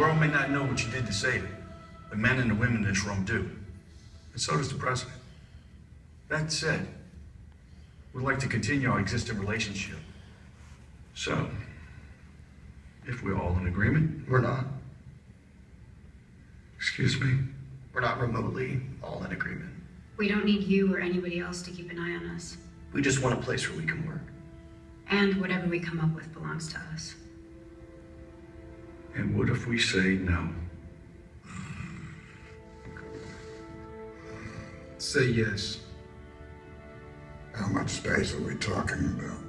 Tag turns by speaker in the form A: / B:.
A: I know what you did to save it. The men and the women in this room do. And so does the president. That said, we'd like to continue our existing relationship. So, if we're all in agreement,
B: We're not.
A: excuse me,
B: We're not remotely all in agreement.
C: We don't need you or anybody else to keep an eye on us.
B: We just want a place where we can work.
C: And whatever we come up with belongs to us.
A: And what if we say no?
D: Say yes.
E: How much space are we talking about?